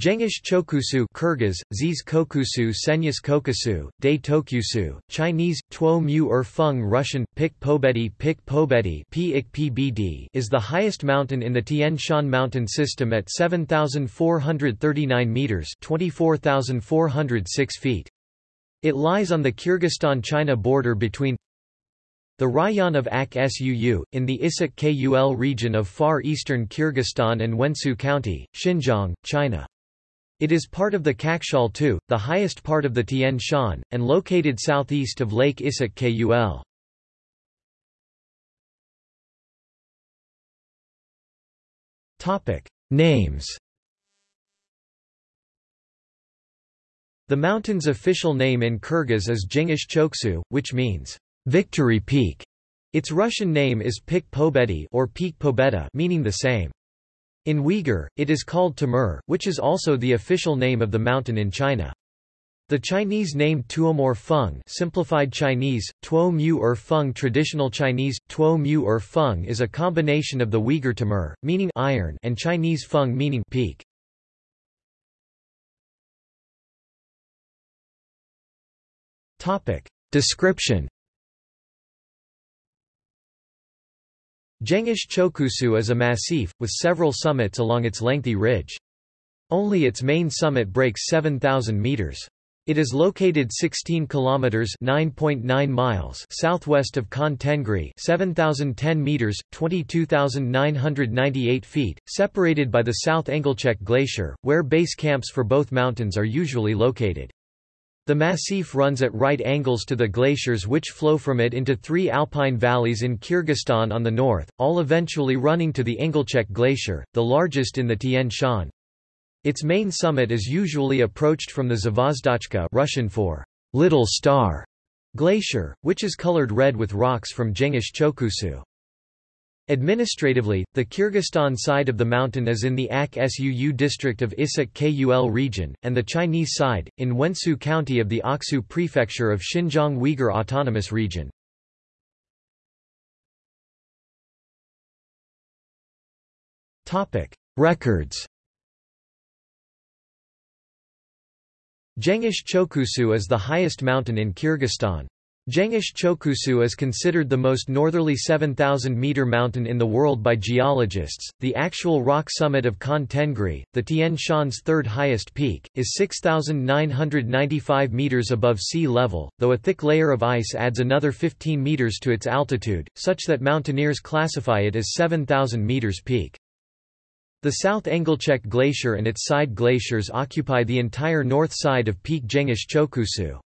Jengish Chokusu Kyrgyz, Ziz Kokusu Senyas Kokusu, De Tokusu, Chinese, Tuo Mu Er Feng Russian, Pik Pobedi Pik Pobedi is the highest mountain in the Tian Shan mountain system at 7,439 metres 24,406 feet. It lies on the Kyrgyzstan-China border between the rayon of Ak Suu, in the Issyk Kul region of far eastern Kyrgyzstan and Wensu County, Xinjiang, China. It is part of the Kakshaal Too, the highest part of the Tian Shan, and located southeast of Lake Issyk Kul. Names The mountain's official name in Kyrgyz is Jengish Chokusu, which means, Victory Peak. Its Russian name is Pik Pobedi or Peak Pobeda meaning the same. In Uyghur, it is called Timur, which is also the official name of the mountain in China. The Chinese name Tuomor Feng simplified Chinese, Tuo Mu er Feng Traditional Chinese, Tuo Mu er Feng is a combination of the Uyghur Timur, meaning iron and Chinese Feng meaning peak. Description Jengish Chokusu is a massif, with several summits along its lengthy ridge. Only its main summit breaks 7,000 meters. It is located 16 kilometers (9.9 miles) southwest of Khan Tengri, 7010 meters (22,998 feet), separated by the South Inylchek Glacier, where base camps for both mountains are usually located. The massif runs at right angles to the glaciers which flow from it into three alpine valleys in Kyrgyzstan on the north, all eventually running to the Inylchek Glacier, the largest in the Tian Shan. Its main summit is usually approached from the Zvozdochka Russian for Little Star glacier, which is colored red with rocks from Jengish Chokusu. Administratively, the Kyrgyzstan side of the mountain is in the Ak Suu district of Issyk Kul region, and the Chinese side, in Wensu County of the Aksu prefecture of Xinjiang Uyghur Autonomous Region. Records Jengish Chokusu is the highest mountain in Kyrgyzstan. Jengish Chokusu is considered the most northerly 7,000-metre mountain in the world by geologists. The actual rock summit of Khan Tengri, the Tian Shan's third highest peak, is 6,995 metres above sea level, though a thick layer of ice adds another 15 metres to its altitude, such that mountaineers classify it as 7,000 metres peak. The South Inylchek Glacier and its side glaciers occupy the entire north side of Peak Jengish Chokusu.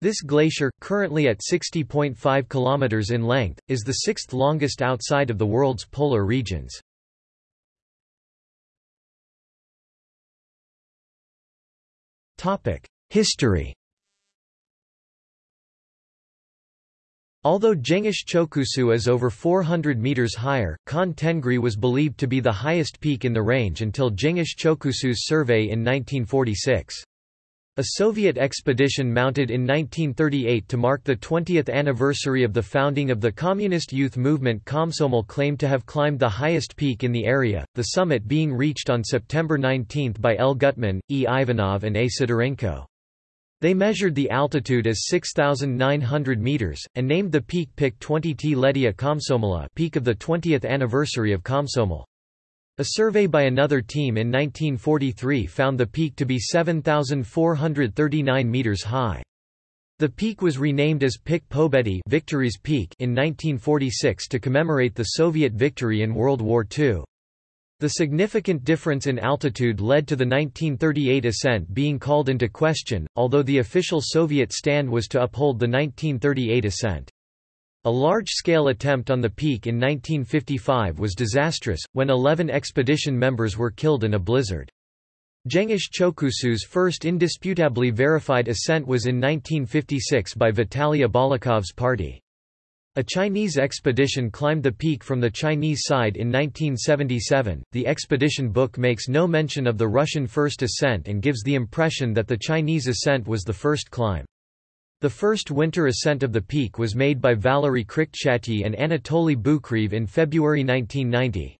This glacier, currently at 60.5 km in length, is the sixth longest outside of the world's polar regions. History Although Jengish Chokusu is over 400 meters higher, Khan Tengri was believed to be the highest peak in the range until Jengish Chokusu's survey in 1946. A Soviet expedition mounted in 1938 to mark the 20th anniversary of the founding of the Communist Youth Movement Komsomol claimed to have climbed the highest peak in the area, the summit being reached on September 19 by L. Gutman, E. Ivanov and A. Sidorenko. They measured the altitude as 6,900 meters, and named the peak Pik 20T Ledia Komsomola peak of the 20th anniversary of Komsomol. A survey by another team in 1943 found the peak to be 7,439 meters high. The peak was renamed as Pik Pobedi Victory's Peak in 1946 to commemorate the Soviet victory in World War II. The significant difference in altitude led to the 1938 ascent being called into question, although the official Soviet stand was to uphold the 1938 ascent. A large-scale attempt on the peak in 1955 was disastrous, when 11 expedition members were killed in a blizzard. Jengish Chokusu's first indisputably verified ascent was in 1956 by Vitaly Abalakov's party. A Chinese expedition climbed the peak from the Chinese side in 1977. The expedition book makes no mention of the Russian first ascent and gives the impression that the Chinese ascent was the first climb. The first winter ascent of the peak was made by Valery Krikchatyi and Anatoly Bukreev in February 1990.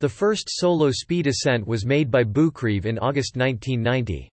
The first solo speed ascent was made by Bukreev in August 1990.